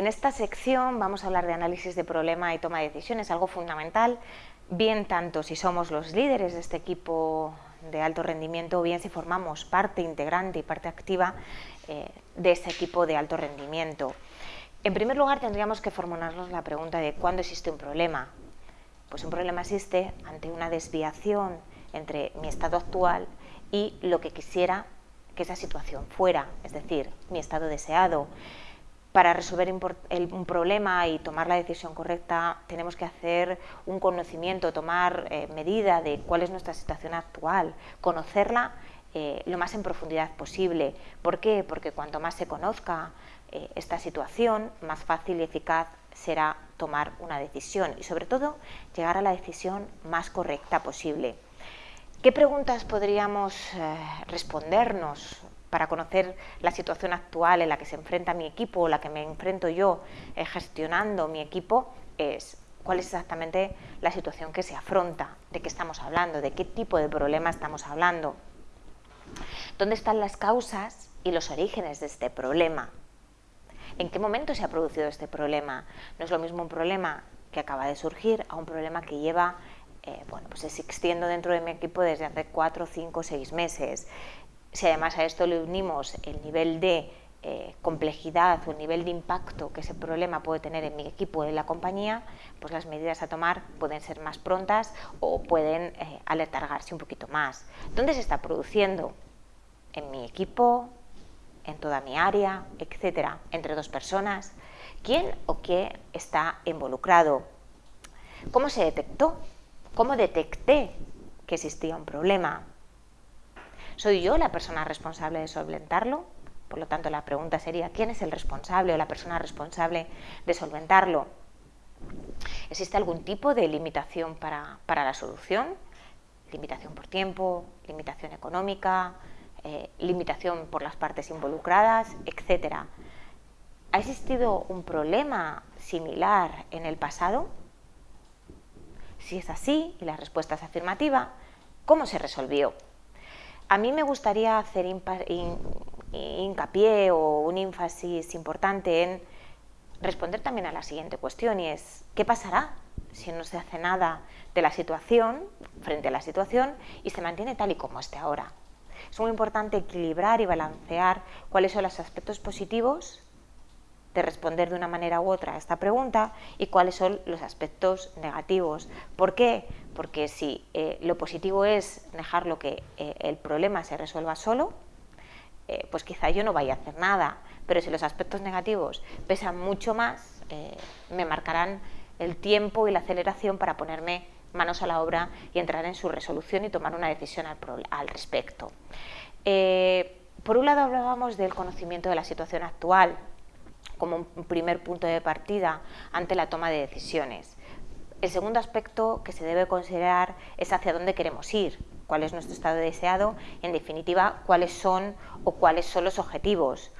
En esta sección vamos a hablar de análisis de problema y toma de decisiones, algo fundamental, bien tanto si somos los líderes de este equipo de alto rendimiento o bien si formamos parte integrante y parte activa eh, de ese equipo de alto rendimiento. En primer lugar tendríamos que formularnos la pregunta de ¿cuándo existe un problema? Pues un problema existe ante una desviación entre mi estado actual y lo que quisiera que esa situación fuera, es decir, mi estado deseado. Para resolver un problema y tomar la decisión correcta tenemos que hacer un conocimiento, tomar eh, medida de cuál es nuestra situación actual, conocerla eh, lo más en profundidad posible. ¿Por qué? Porque cuanto más se conozca eh, esta situación, más fácil y eficaz será tomar una decisión y sobre todo llegar a la decisión más correcta posible. ¿Qué preguntas podríamos respondernos para conocer la situación actual en la que se enfrenta mi equipo o la que me enfrento yo eh, gestionando mi equipo? Es cuál es exactamente la situación que se afronta, de qué estamos hablando, de qué tipo de problema estamos hablando, dónde están las causas y los orígenes de este problema, en qué momento se ha producido este problema. No es lo mismo un problema que acaba de surgir a un problema que lleva eh, bueno, pues existiendo dentro de mi equipo desde hace cuatro, cinco, seis meses. Si además a esto le unimos el nivel de eh, complejidad o el nivel de impacto que ese problema puede tener en mi equipo o en la compañía, pues las medidas a tomar pueden ser más prontas o pueden eh, aletargarse un poquito más. ¿Dónde se está produciendo? ¿En mi equipo? ¿En toda mi área? Etcétera. ¿Entre dos personas? ¿Quién o qué está involucrado? ¿Cómo se detectó? ¿Cómo detecté que existía un problema? ¿Soy yo la persona responsable de solventarlo? Por lo tanto, la pregunta sería, ¿quién es el responsable o la persona responsable de solventarlo? ¿Existe algún tipo de limitación para, la solución? Limitación por tiempo, limitación económica, eh, limitación por las partes involucradas, etcétera. ¿Ha existido un problema similar en el pasado? Si es así y la respuesta es afirmativa, ¿cómo se resolvió? A mí me gustaría hacer hincapié o un énfasis importante en responder también a la siguiente cuestión y es ¿qué pasará si no se hace nada de la situación, frente a la situación, y se mantiene tal y como esté ahora? Es muy importante equilibrar y balancear cuáles son los aspectos positivos de responder de una manera u otra a esta pregunta y cuáles son los aspectos negativos. ¿Por qué? Porque si eh, lo positivo es dejarlo que eh, el problema se resuelva solo, eh, pues quizá yo no vaya a hacer nada, pero si los aspectos negativos pesan mucho más, me marcarán el tiempo y la aceleración para ponerme manos a la obra y entrar en su resolución y tomar una decisión al respecto. por un lado hablábamos del conocimiento de la situación actual, como un primer punto de partida ante la toma de decisiones. El segundo aspecto que se debe considerar es hacia dónde queremos ir, cuál es nuestro estado deseado y, en definitiva, cuáles son o cuáles son los objetivos.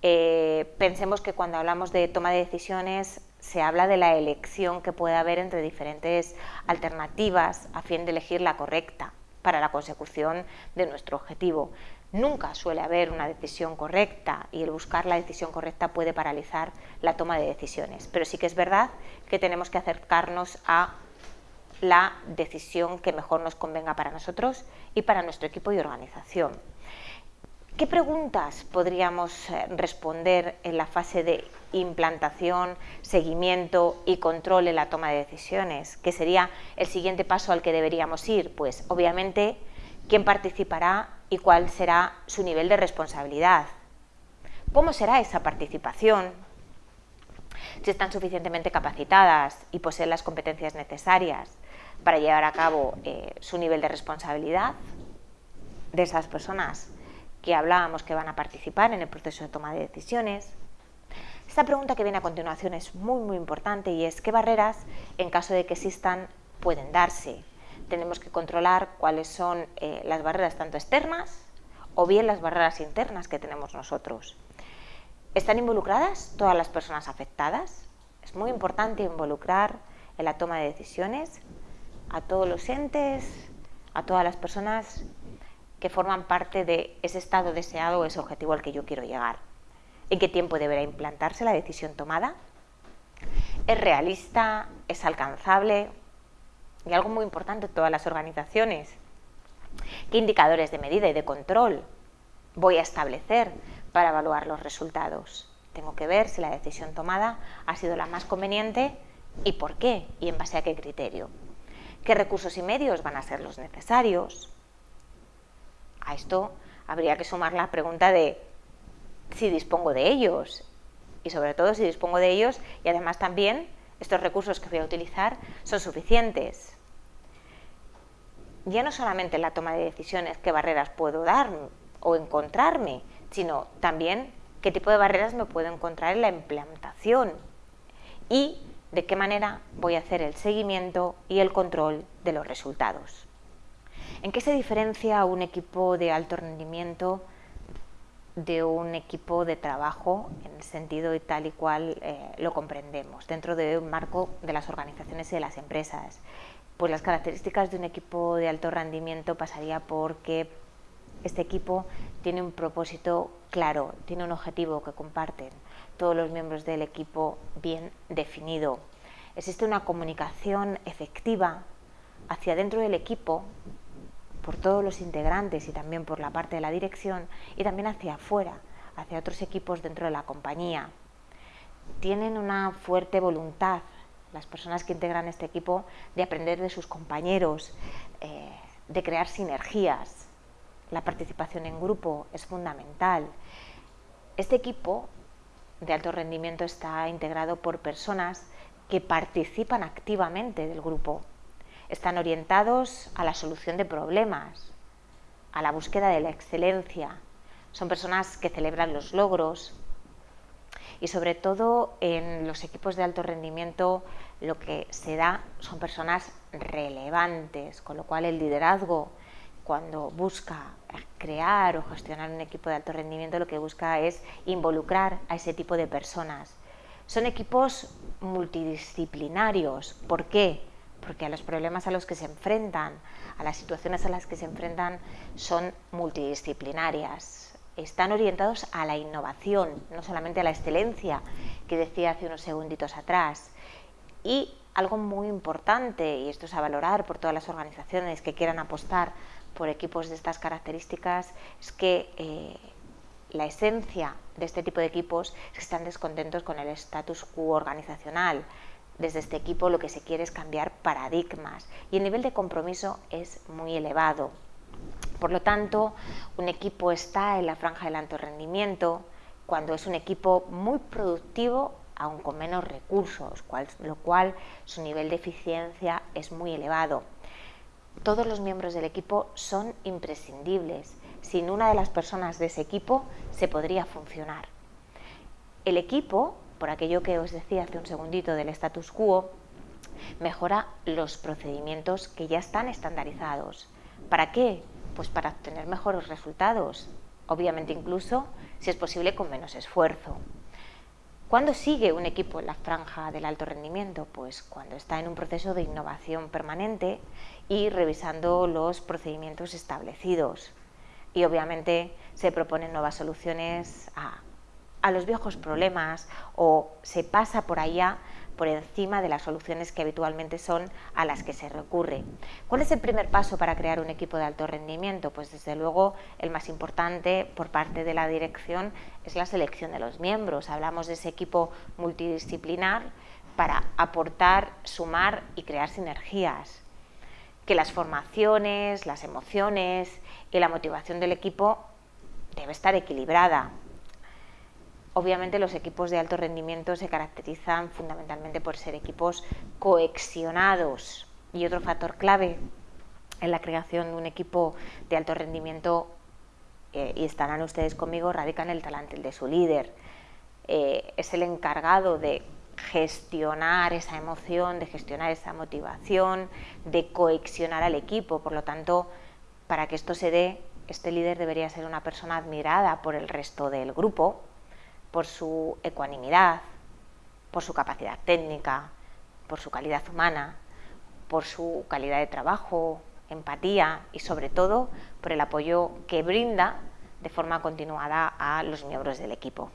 Eh, pensemos que cuando hablamos de toma de decisiones se habla de la elección que puede haber entre diferentes alternativas a fin de elegir la correcta para la consecución de nuestro objetivo. Nunca suele haber una decisión correcta y el buscar la decisión correcta puede paralizar la toma de decisiones. Pero sí que es verdad que tenemos que acercarnos a la decisión que mejor nos convenga para nosotros y para nuestro equipo y organización. ¿Qué preguntas podríamos eh, responder en la fase de implantación, seguimiento y control en la toma de decisiones? ¿Qué sería el siguiente paso al que deberíamos ir? Pues obviamente, ¿quién participará y cuál será su nivel de responsabilidad. ¿Cómo será esa participación? Si están suficientemente capacitadas y poseen las competencias necesarias para llevar a cabo eh, su nivel de responsabilidad de esas personas que hablábamos que van a participar en el proceso de toma de decisiones. Esta pregunta que viene a continuación es muy muy importante y es ¿qué barreras, en caso de que existan, pueden darse? Tenemos que controlar cuáles son eh, las barreras tanto externas o bien las barreras internas que tenemos nosotros. ¿Están involucradas todas las personas afectadas? Es muy importante involucrar en la toma de decisiones a todos los entes, a todas las personas que forman parte de ese estado deseado o ese objetivo al que yo quiero llegar. ¿En qué tiempo deberá implantarse la decisión tomada? ¿Es realista? ¿Es alcanzable? Y algo muy importante en todas las organizaciones. ¿Qué indicadores de medida y de control voy a establecer para evaluar los resultados? Tengo que ver si la decisión tomada ha sido la más conveniente y por qué y en base a qué criterio. ¿Qué recursos y medios van a ser los necesarios? A esto habría que sumar la pregunta de si dispongo de ellos y sobre todo si dispongo de ellos y además también estos recursos que voy a utilizar son suficientes. Ya no solamente en la toma de decisiones qué barreras puedo dar o encontrarme, sino también qué tipo de barreras me puedo encontrar en la implantación y de qué manera voy a hacer el seguimiento y el control de los resultados. ¿En qué se diferencia un equipo de alto rendimiento de un equipo de trabajo en el sentido y tal y cual eh, lo comprendemos dentro de un marco de las organizaciones y de las empresas? Pues las características de un equipo de alto rendimiento pasaría por que este equipo tiene un propósito claro, tiene un objetivo que comparten todos los miembros del equipo bien definido. Existe una comunicación efectiva hacia dentro del equipo por todos los integrantes y también por la parte de la dirección y también hacia afuera, hacia otros equipos dentro de la compañía. Tienen una fuerte voluntad las personas que integran este equipo de aprender de sus compañeros, eh, de crear sinergias. La participación en grupo es fundamental. Este equipo de alto rendimiento está integrado por personas que participan activamente del grupo. Están orientados a la solución de problemas, a la búsqueda de la excelencia. Son personas que celebran los logros y sobre todo en los equipos de alto rendimiento lo que se da son personas relevantes, con lo cual el liderazgo cuando busca crear o gestionar un equipo de alto rendimiento, lo que busca es involucrar a ese tipo de personas. Son equipos multidisciplinarios. ¿Por qué? Porque a los problemas a los que se enfrentan, a las situaciones a las que se enfrentan, son multidisciplinarias. Están orientados a la innovación, no solamente a la excelencia, que decía hace unos segunditos atrás. Y algo muy importante, y esto es a valorar por todas las organizaciones que quieran apostar por equipos de estas características es que eh, la esencia de este tipo de equipos es que están descontentos con el status quo organizacional. Desde este equipo lo que se quiere es cambiar paradigmas y el nivel de compromiso es muy elevado. Por lo tanto, un equipo está en la franja del alto rendimiento cuando es un equipo muy productivo aun con menos recursos, lo cual su nivel de eficiencia es muy elevado todos los miembros del equipo son imprescindibles. Sin una de las personas de ese equipo se podría funcionar. El equipo, por aquello que os decía hace un segundito del status quo, mejora los procedimientos que ya están estandarizados. ¿Para qué? Pues para obtener mejores resultados, obviamente incluso, si es posible, con menos esfuerzo. ¿Cuándo sigue un equipo en la franja del alto rendimiento? Pues cuando está en un proceso de innovación permanente y revisando los procedimientos establecidos. Y obviamente se proponen nuevas soluciones a, a los viejos problemas o se pasa por allá por encima de las soluciones que habitualmente son a las que se recurre. ¿Cuál es el primer paso para crear un equipo de alto rendimiento? Pues desde luego el más importante por parte de la dirección es la selección de los miembros. Hablamos de ese equipo multidisciplinar para aportar, sumar y crear sinergias. Que las formaciones, las emociones y la motivación del equipo debe estar equilibrada. Obviamente los equipos de alto rendimiento se caracterizan fundamentalmente por ser equipos coexionados y otro factor clave en la creación de un equipo de alto rendimiento, eh, y estarán ustedes conmigo, radica en el talante de su líder. Eh, es el encargado de gestionar esa emoción, de gestionar esa motivación, de coexionar al equipo. Por lo tanto, para que esto se dé, este líder debería ser una persona admirada por el resto del grupo, por su ecuanimidad, por su capacidad técnica, por su calidad humana, por su calidad de trabajo, empatía y sobre todo por el apoyo que brinda de forma continuada a los miembros del equipo.